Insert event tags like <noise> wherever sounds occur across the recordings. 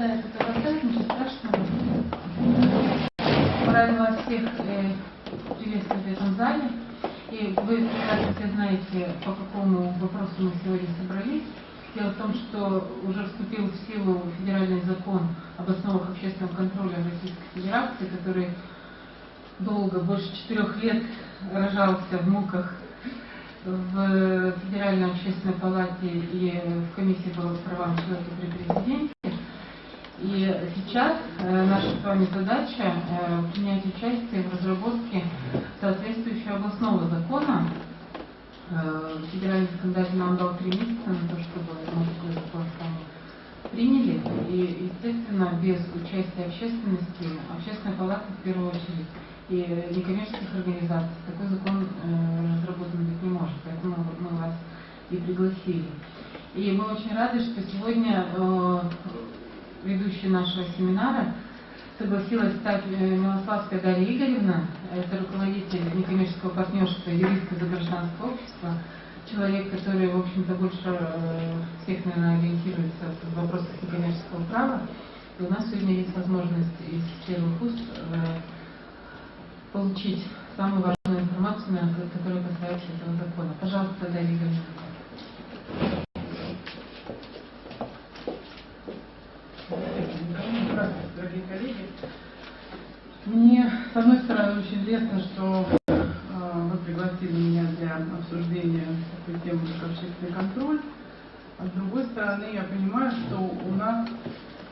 знает это поставить, ничего страшного. Правила всех э, приветствуют в этом зале. И вы прекрасно знаете, по какому вопросу мы сегодня собрались. Дело в том, что уже вступил в силу федеральный закон об основах общественного контроля Российской Федерации, который долго, больше четырех лет рожался в муках в Федеральной общественной палате и в комиссии по правам человека при президенте. И сейчас э, наша с вами задача э, принять участие в разработке соответствующего областного закона. Э, Федеральный законодатель нам дал три месяца на то, чтобы мы такой закон приняли. И, естественно, без участия общественности, общественная палата в первую очередь, и некоммерческих организаций такой закон разработан быть не может. Поэтому мы вас и пригласили. И мы очень рады, что сегодня ведущей нашего семинара, согласилась стать э, Милославская Дарья Игоревна, это руководитель некоммерческого партнерства юристка за гражданское общество, человек, который, в общем-то, больше э, всех, наверное, ориентируется в вопросах некоммерческого права. И у нас сегодня есть возможность из первых уст э, получить самую важную информацию, которая касается этого закона. Пожалуйста, Дарья Игоревна. Дорогие коллеги. Мне, с одной стороны, очень лестно, что э, вы пригласили меня для обсуждения такой темы, как общественный контроль. А с другой стороны, я понимаю, что у нас,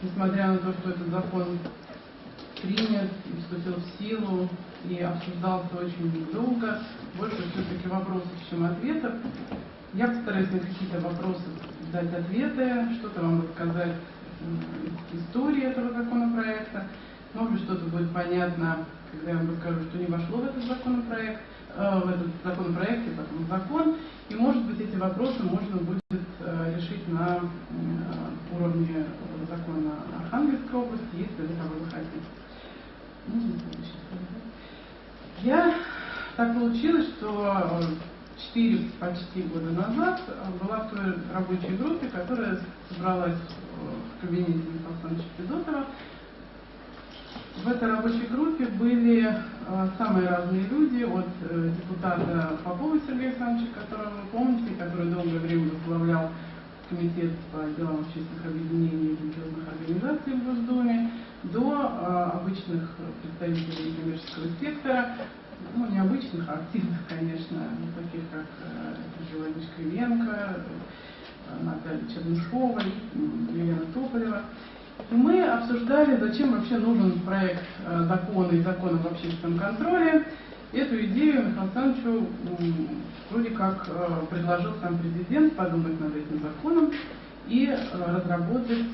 несмотря на то, что этот закон принят и вступил в силу и обсуждался очень долго, больше все-таки вопросов, чем ответов. Я постараюсь на какие-то вопросы дать ответы, что-то вам рассказать истории этого законопроекта. Может быть, что-то будет понятно, когда я вам расскажу, что не вошло в этот законопроект, э, в этот законопроект и потом в закон. И, может быть, эти вопросы можно будет э, решить на э, уровне закона Архангельской области, если вы того захотите. Я так получилось, что 4 почти года назад была в той рабочей группе, которая собралась в кабинете Михаила Александровича Федотова. В этой рабочей группе были э, самые разные люди, от э, депутата Попова Сергея Александровича, которого вы помните, который долгое время возглавлял комитет по делам общественных объединений и религиозных организаций в Госдуме, до э, обычных представителей коммерческого сектора, ну, необычных, а активных, конечно, таких как Георгий Кривенко, Наталья Чернышова, Елена Тополева. И мы обсуждали, зачем вообще нужен проект э, закона и закона об общественном контроле. Эту идею Михаилу Александровичу вроде как э, предложил сам президент подумать над этим законом и э, разработать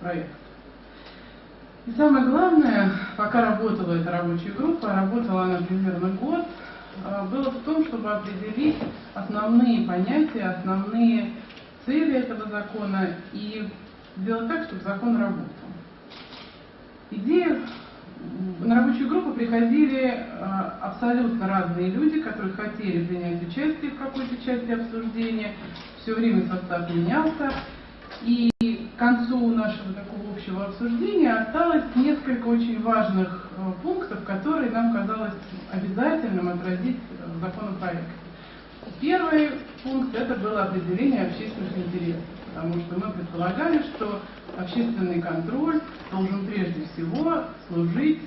проект. И самое главное, пока работала эта рабочая группа, работала она примерно год, было в том, чтобы определить основные понятия, основные цели этого закона и сделать так, чтобы закон работал. Идея на рабочую группу приходили э, абсолютно разные люди, которые хотели принять участие в какой-то части обсуждения. Все время состав менялся. И концу нашего такого общего обсуждения осталось несколько очень важных э, пунктов, которые нам казалось обязательным отразить в законопроекте. Первый пункт это было определение общественных интересов, потому что мы предполагали, что общественный контроль должен прежде всего служить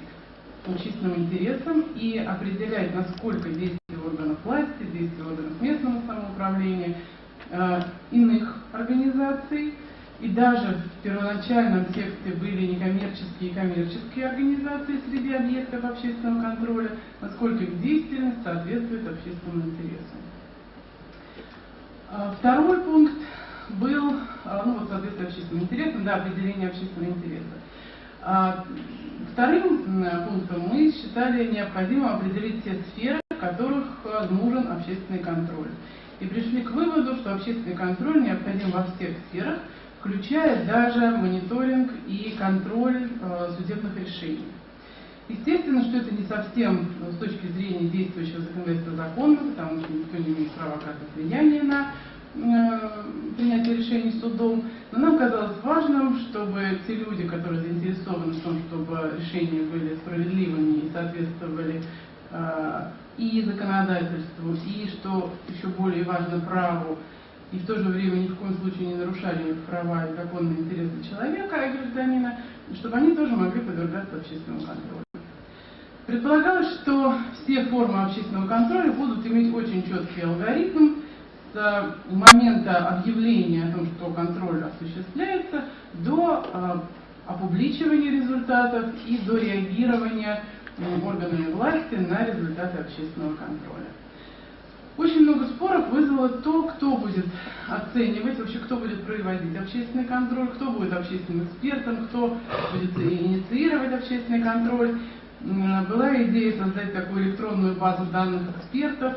общественным интересам и определять, насколько действия органов власти, действия органов местного самоуправления, э, иных организаций, и даже в первоначальном тексте были некоммерческие и коммерческие организации среди объектов общественного контроля, насколько их деятельность соответствует общественным интересам. А, второй пункт был, а, ну вот, соответственно, общественным интересом, да, определение общественного интереса. А, вторым пунктом мы считали необходимым определить те сферы, в которых нужен общественный контроль. И пришли к выводу, что общественный контроль необходим во всех сферах, включая даже мониторинг и контроль судебных решений. Естественно, что это не совсем ну, с точки зрения действующего законодательства законно, потому что никто не имеет права оказывать влияние на э, принятия решений судом, но нам казалось важным, чтобы те люди, которые заинтересованы в том, чтобы решения были справедливыми и соответствовали э, и законодательству, и, что еще более важно, праву, и в то же время ни в коем случае не нарушали права и законные интересы человека и гражданина, чтобы они тоже могли подвергаться общественному контролю. Предполагалось, что все формы общественного контроля будут иметь очень четкий алгоритм с момента объявления о том, что контроль осуществляется, до э, опубличивания результатов и до реагирования органами власти на результаты общественного контроля. Очень много споров вызвало то, кто будет оценивать, вообще кто будет проводить общественный контроль, кто будет общественным экспертом, кто будет инициировать общественный контроль. Была идея создать такую электронную базу данных экспертов.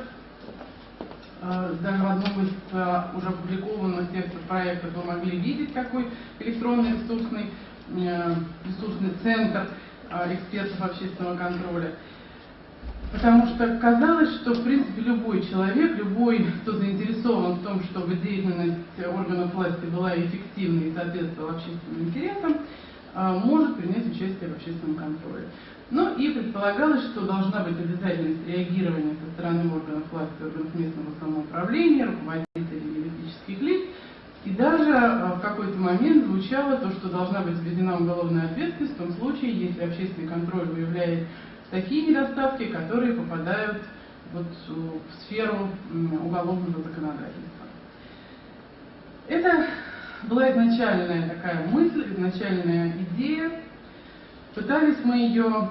Э, даже в одном из э, уже опубликованных текстов проектов вы могли видеть такой электронный ресурсный, э, ресурсный центр экспертов общественного контроля. Потому что казалось, что в принципе любой человек, любой, кто заинтересован в том, чтобы деятельность органов власти была эффективной и соответствовала общественным интересам, может принять участие в общественном контроле. Ну и предполагалось, что должна быть обязательность реагирования со стороны органов власти, органов местного самоуправления, руководителей юридических лиц. И даже э, в какой-то момент звучало то, что должна быть введена уголовная ответственность в том случае, если общественный контроль выявляет такие недостатки, которые попадают вот в сферу уголовного законодательства. Это была изначальная такая мысль, изначальная идея, Пытались мы ее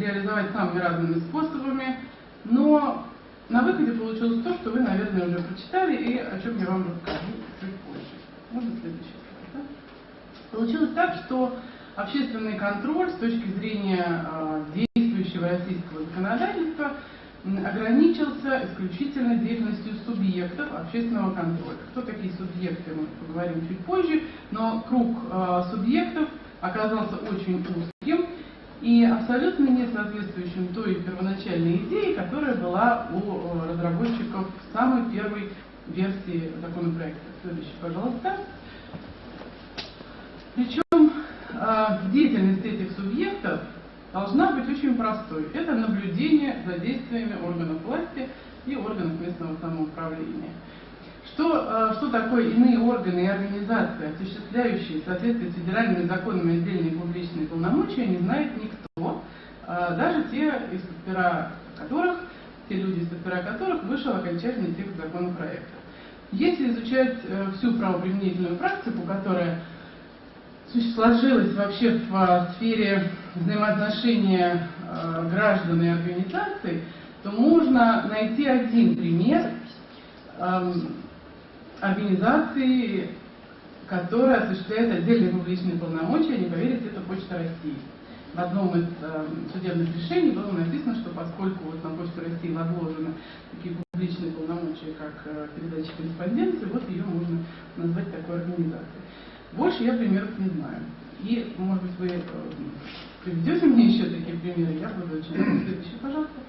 реализовать самыми разными способами, но на выходе получилось то, что вы, наверное, уже прочитали и о чем я вам расскажу чуть позже. Можно следующий слайд, да? Получилось так, что общественный контроль с точки зрения э, действующего российского законодательства ограничился исключительно деятельностью субъектов общественного контроля. Кто такие субъекты, мы поговорим чуть позже, но круг э, субъектов оказался очень узким и абсолютно не соответствующим той первоначальной идее, которая была у э, разработчиков самой первой версии законопроекта. Следующий, пожалуйста. Причем э, деятельность этих субъектов должна быть очень простой. Это наблюдение за действиями органов власти и органов местного самоуправления. Что, э, что такое иные органы и организации, осуществляющие в соответствии с федеральными законами отдельные публичные полномочия, не знает никто, э, даже те, из-под которых, те люди, из-под которых вышел окончательный текст законопроекта. Если изучать э, всю правоприменительную практику, которая сложилась вообще в сфере взаимоотношения граждан и организаций, то можно найти один пример организации, которая осуществляет отдельные публичные полномочия, не поверите, это Почта России. В одном из судебных решений было написано, что поскольку вот на Почту России возложены такие публичные полномочия, как э, передача корреспонденции, вот ее можно назвать такой организацией. Больше я примеров не знаю. И, может быть, вы э, приведете мне еще такие примеры, я буду очень рада. <clears throat> Следующий, пожалуйста.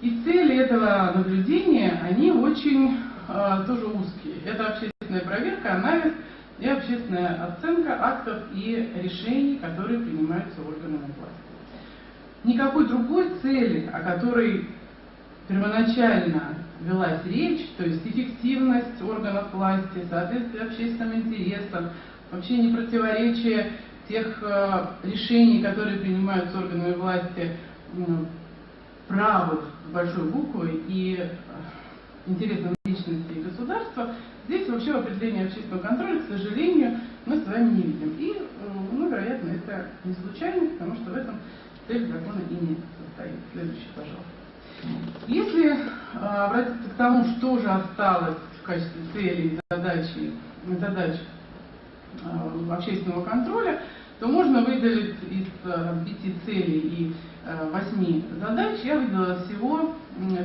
И цели этого наблюдения, они очень э, тоже узкие. Это общественная проверка, анализ и общественная оценка актов и решений, которые принимаются органами власти. Никакой другой цели, о которой первоначально велась речь, то есть эффективность органов власти, соответствие общественным интересам, вообще не противоречие тех э, решений, которые принимаются органами власти, э, правых большой буквы и э, интересам личности и государства, здесь вообще в определении общественного контроля, к сожалению, мы с вами не видим. И, э, ну, вероятно, это не случайно, потому что в этом цель закона и не состоит. Следующий, пожалуйста. Если э, обратиться к тому, что же осталось в качестве цели и задачи, задач э, общественного контроля, то можно выделить из пяти целей и восьми задач, я выделила всего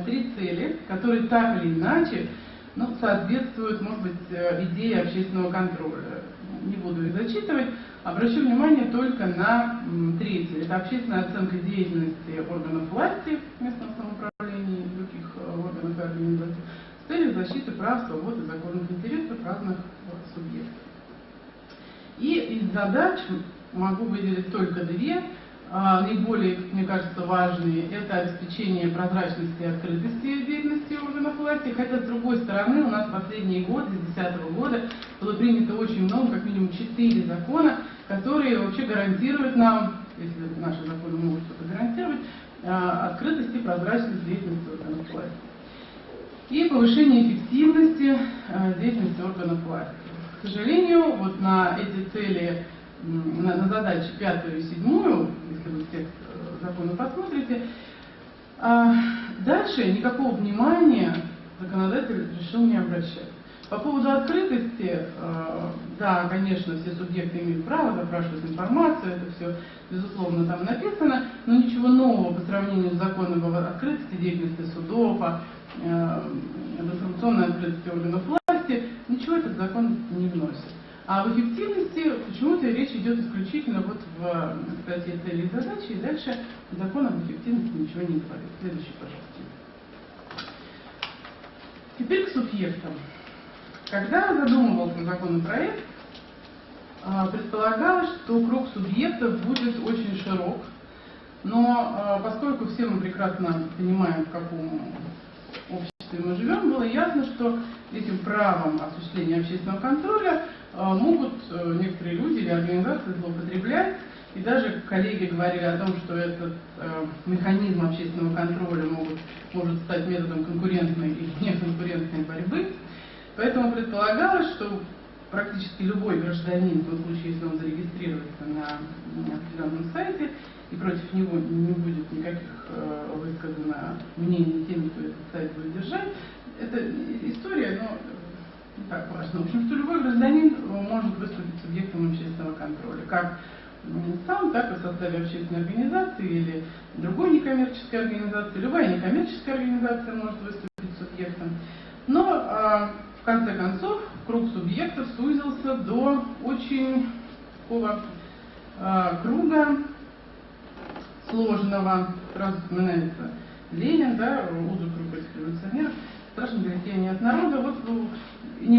три цели, которые так или иначе ну, соответствуют, может быть, э, идее общественного контроля. Не буду их зачитывать. Обращу внимание только на третью. Это общественная оценка деятельности органов власти, местного самоуправления и других э, органов и организаций в целях защиты прав, свобод и законных интересов разных э, субъектов. И из задач могу выделить только две. Наиболее, мне кажется, важные – это обеспечение прозрачности и открытости деятельности органов власти, хотя, с другой стороны, у нас в последние годы, с 2010 года, было принято очень много, как минимум четыре закона, которые вообще гарантируют нам, если наши законы могут что-то гарантировать, а, открытость и прозрачность деятельности органов власти. И повышение эффективности а, деятельности органов власти. К сожалению, вот на эти цели на, задачи пятую и седьмую, если вы текст э, закона посмотрите, а дальше никакого внимания законодатель решил не обращать. По поводу открытости, э, да, конечно, все субъекты имеют право запрашивать информацию, это все, безусловно, там написано, но ничего нового по сравнению с законом об открытости деятельности судов, о, э, информационной открытости органов власти, ничего этот закон не вносит. А в эффективности почему-то речь идет исключительно вот в статье цели и задачи, и дальше закон об эффективности ничего не говорит. Следующий, пожалуйста. Теперь к субъектам. Когда задумывался законопроект, а, предполагалось, что круг субъектов будет очень широк, но а, поскольку все мы прекрасно понимаем, в каком обществе мы живем, было ясно, что этим правом осуществления общественного контроля могут э, некоторые люди или организации злоупотреблять. И даже коллеги говорили о том, что этот э, механизм общественного контроля могут, может стать методом конкурентной или <laughs> неконкурентной борьбы. Поэтому предполагалось, что практически любой гражданин, в том случае, если он зарегистрируется на определенном сайте, и против него не будет никаких э, высказано мнений тем, кто этот сайт будет держать, это история, но так важно. В общем, что любой гражданин может выступить субъектом общественного контроля, как сам, так и в составе общественной организации или другой некоммерческой организации. Любая некоммерческая организация может выступить субъектом. Но а, в конце концов круг субъектов сузился до очень такого а, круга сложного. Сразу вспоминается Ленин, да, узкий круг революционеров страшно говорить, я от народа. Вот ну,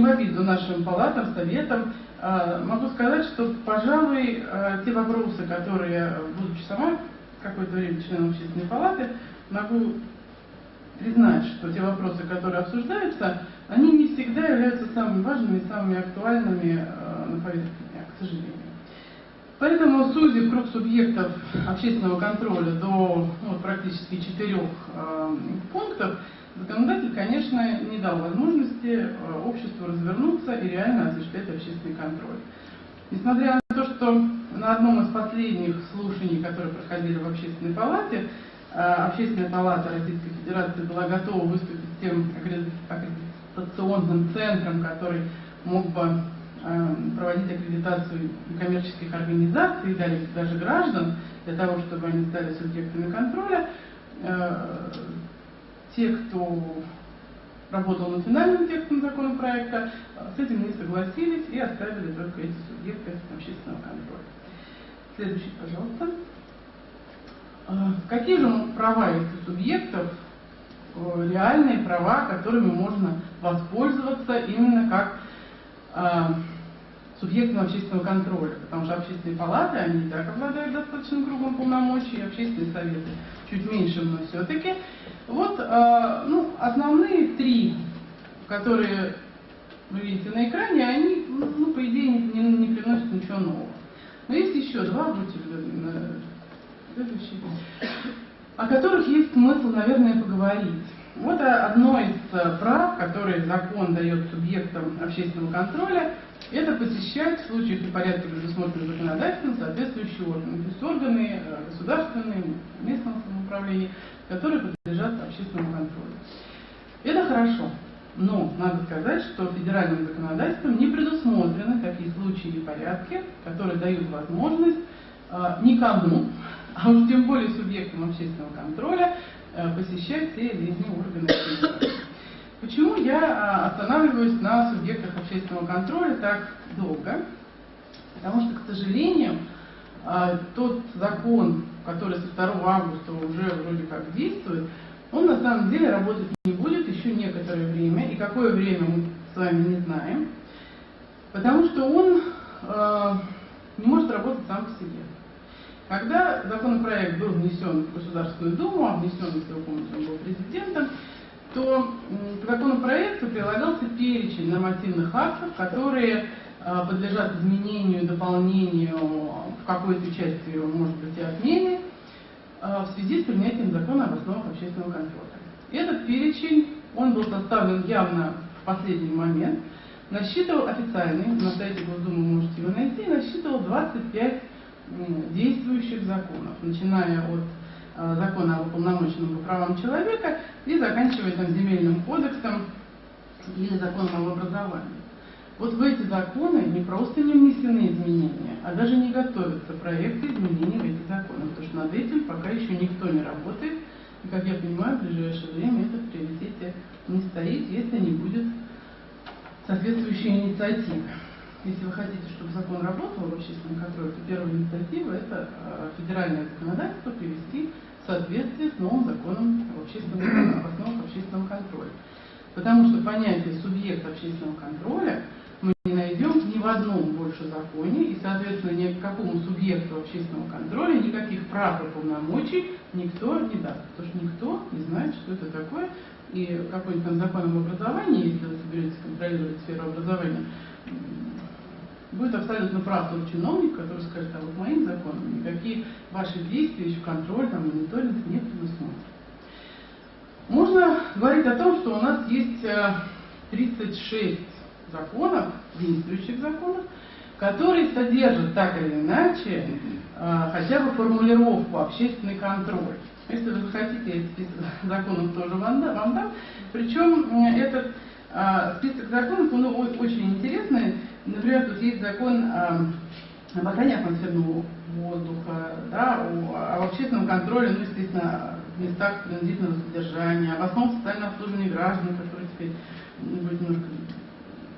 в обиду нашим палатам, советам, а, могу сказать, что, пожалуй, а, те вопросы, которые, будучи сама какое-то время членом общественной палаты, могу признать, что те вопросы, которые обсуждаются, они не всегда являются самыми важными самыми актуальными а, на повестке дня, к сожалению. Поэтому, сузив круг субъектов общественного контроля до ну, практически четырех э, пунктов, Законодатель, конечно, не дал возможности э, обществу развернуться и реально осуществлять общественный контроль. Несмотря на то, что на одном из последних слушаний, которые проходили в Общественной палате, э, Общественная палата Российской Федерации была готова выступить тем аккредитационным центром, который мог бы проводить аккредитацию коммерческих организаций и даже граждан для того, чтобы они стали субъектами контроля те, кто работал над финальным текстом законопроекта, с этим не согласились и оставили только эти субъекты общественного контроля. Следующий, пожалуйста. А, какие же права этих субъектов, э, реальные права, которыми можно воспользоваться именно как субъектом общественного контроля, потому что общественные палаты, они и так обладают достаточным кругом полномочий, общественные советы чуть меньше, но все-таки. Вот э, ну, основные три, которые вы видите на экране, они, ну, по идее, не, не, не приносят ничего нового. Но есть еще два, будьте следующие, о которых есть смысл, наверное, поговорить. Вот одно из э, прав, которые закон дает субъектам общественного контроля, это посещать в случаях и порядке, предусмотренных законодательством, соответствующие органы. То есть органы э, государственные, местного самоуправления, которые подлежат общественному контролю. Это хорошо. Но надо сказать, что федеральным законодательством не предусмотрены такие случаи и порядки, которые дают возможность э, никому, а уж тем более субъектам общественного контроля, э, посещать те или иные органы Почему я а, останавливаюсь на субъектах общественного контроля так долго? Потому что, к сожалению, а, тот закон, который со 2 августа уже вроде как действует, он на самом деле работать не будет еще некоторое время, и какое время мы с вами не знаем, потому что он э, не может работать сам по себе. Когда законопроект был внесен в Государственную Думу, а внесен, помните, он был президентом, то к законопроекту прилагался перечень нормативных актов, которые э, подлежат изменению, дополнению, в какой-то части, может быть, и отмене, э, в связи с принятием закона об основах общественного контроля. Этот перечень, он был составлен явно в последний момент, насчитывал официальный, на сайте Госдумы можете его найти, насчитывал 25 действующих законов, начиная от закона о уполномоченном по правам человека и заканчивая там земельным кодексом или законом об образовании. Вот в эти законы не просто не внесены изменения, а даже не готовятся проекты изменений в эти законы, потому что над этим пока еще никто не работает, и, как я понимаю, в ближайшее время это в приоритете не стоит, если не будет соответствующей инициативы. Если вы хотите, чтобы закон работал в общественном контроле, то первая инициатива – это а, федеральное законодательство привести в соответствие с новым законом об, общественном, об основах общественного контроля. Потому что понятие субъект общественного контроля мы не найдем ни в одном больше законе, и, соответственно, ни к какому субъекту общественного контроля никаких прав и полномочий никто не даст. Потому что никто не знает, что это такое, и какой-нибудь там закон об образовании, если вы соберетесь контролировать сферу образования, будет абсолютно прав тот чиновник, который скажет, а вот моим законом никакие ваши действия, еще контроль, там, мониторинг не предусмотрен. Можно говорить о том, что у нас есть 36 э, законов, действующих законов, которые содержат так или иначе э, хотя бы формулировку общественный контроль. Если вы захотите, я список <laughs> законов тоже вам дам. Причем этот э, список законов, он очень интересный. Например, тут есть закон об охране атмосферного воздуха, да, о, об общественном контроле, ну, естественно, в местах принудительного содержания, об основах социального обслуживания граждан, которые теперь будет немножко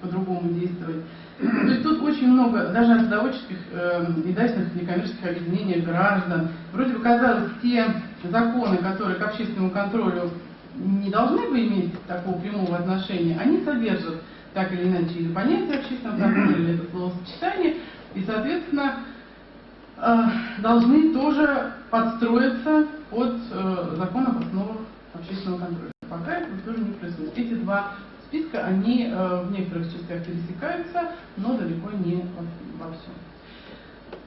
по-другому действовать. То есть тут очень много, даже от заводческих э, и дачных некоммерческих объединений граждан. Вроде бы казалось, те законы, которые к общественному контролю не должны бы иметь такого прямого отношения, они содержат так или иначе или понятие общественного контроля, или это словосочетание, и, соответственно, э, должны тоже подстроиться под э, закон об основах общественного контроля. Пока это тоже не происходит. Эти два списка, они э, в некоторых частях пересекаются, но далеко не во всем.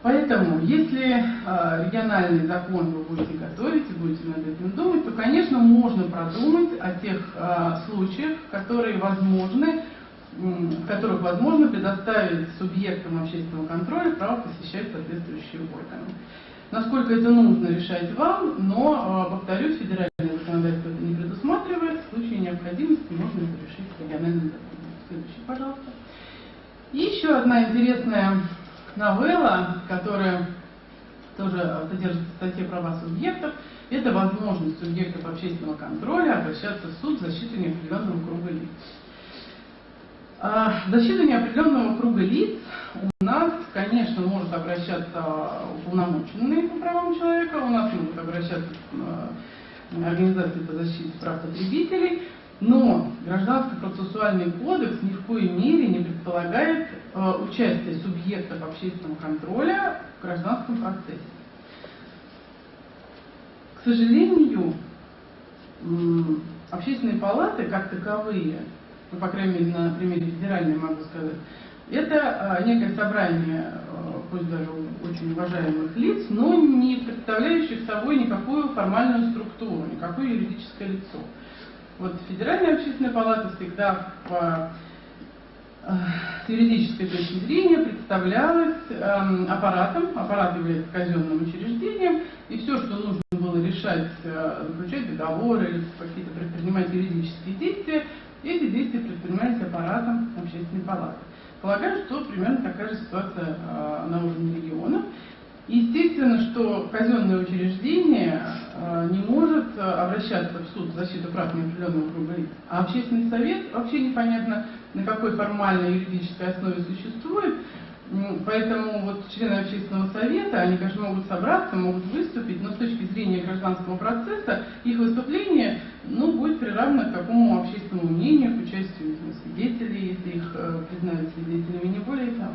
Поэтому, если э, региональный закон вы будете готовить и будете над этим думать, то, конечно, можно продумать о тех э, случаях, которые возможны, в которых возможно предоставить субъектам общественного контроля право посещать соответствующие органы. Насколько это нужно, решать вам, но, повторюсь, федеральное законодательство это не предусматривает. В случае необходимости можно это решить региональным законом. Следующий, пожалуйста. И еще одна интересная новелла, которая тоже содержит в статье права субъектов, это возможность субъектов общественного контроля обращаться в суд в защиту неопределенного круга лиц. А, защита неопределенного круга лиц у нас, конечно, может обращаться уполномоченные по правам человека, у нас могут обращаться а, организации по защите прав потребителей, но Гражданский процессуальный кодекс ни в коей мере не предполагает э, участие субъектов общественного контроля в гражданском процессе. К сожалению, общественные палаты как таковые ну, по крайней мере, на примере федеральной могу сказать, это э, некое собрание, э, пусть даже очень уважаемых лиц, но не представляющих собой никакую формальную структуру, никакое юридическое лицо. Вот Федеральная общественная палата всегда по э, с юридической точки зрения представлялась э, аппаратом, аппарат является казенным учреждением, и все, что нужно было решать, э, заключать договоры или какие-то предпринимать юридические действия, эти действия предпринимались аппаратом общественной палаты. Полагаю, что примерно такая же ситуация э, на уровне региона. Естественно, что казенное учреждение э, не может э, обращаться в суд в защиту прав неопределенного круга лиц, а общественный совет вообще непонятно на какой формальной юридической основе существует, Поэтому вот члены общественного совета, они, конечно, могут собраться, могут выступить, но с точки зрения гражданского процесса их выступление ну, будет приравнено к такому общественному мнению, к участию свидетелей, если их э, признают свидетелями, не более того.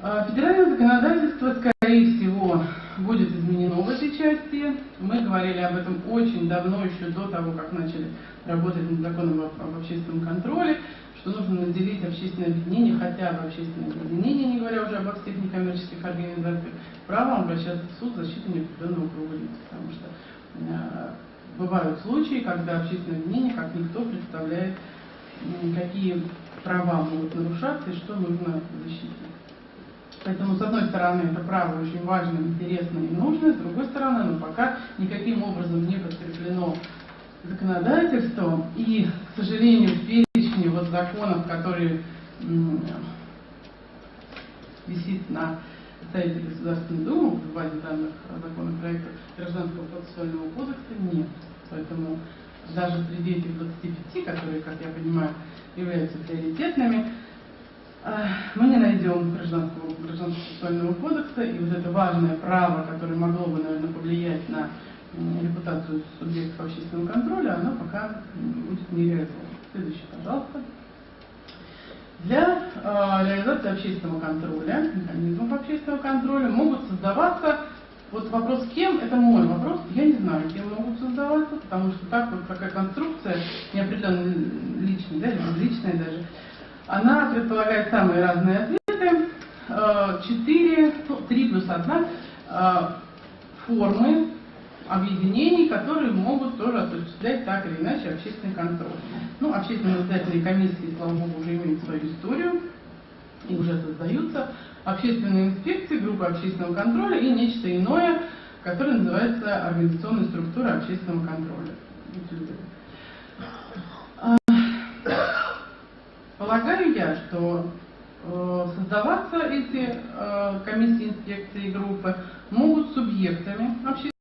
А, Федеральное законодательство, скорее всего, будет изменено в этой части. Мы говорили об этом очень давно, еще до того, как начали работать над законом об, об общественном контроле, что нужно наделить общественное объединение, хотя бы общественное объединение, не говоря уже обо всех некоммерческих организациях, правом обращаться в суд в защиту неопределенного круга лиц. Потому что э, бывают случаи, когда общественное объединение, как никто, представляет, м, какие права могут нарушаться и что нужно защитить. Поэтому, с одной стороны, это право очень важно, интересно и нужно, с другой стороны, оно пока никаким образом не подкреплено законодательством. И, к сожалению, в перечне вот законов, которые висит на сайте Государственной Думы, в базе данных законопроекта Гражданского процессуального кодекса, нет. Поэтому даже среди этих 25, которые, как я понимаю, являются приоритетными, мы не найдем гражданского, гражданского процессуального кодекса, и вот это важное право, которое могло бы, наверное, повлиять на репутацию субъектов общественного контроля, оно пока будет не реализовано. Следующий, пожалуйста. Для э, реализации общественного контроля, механизмов общественного контроля могут создаваться, вот вопрос кем, это мой вопрос, я не знаю, кем могут создаваться, потому что так вот такая конструкция, неопределенно личная, да, или безличная даже, она предполагает самые разные ответы, Э, четыре, три плюс одна э, формы объединений, которые могут тоже осуществлять так или иначе общественный контроль. Ну, общественные наблюдательные комиссии, слава богу, уже имеют свою историю и уже создаются. Общественные инспекции, группы общественного контроля и нечто иное, которое называется организационная структура общественного контроля. Полагаю я, что э, создаваться эти э, комиссии инспекции группы могут субъектами общественного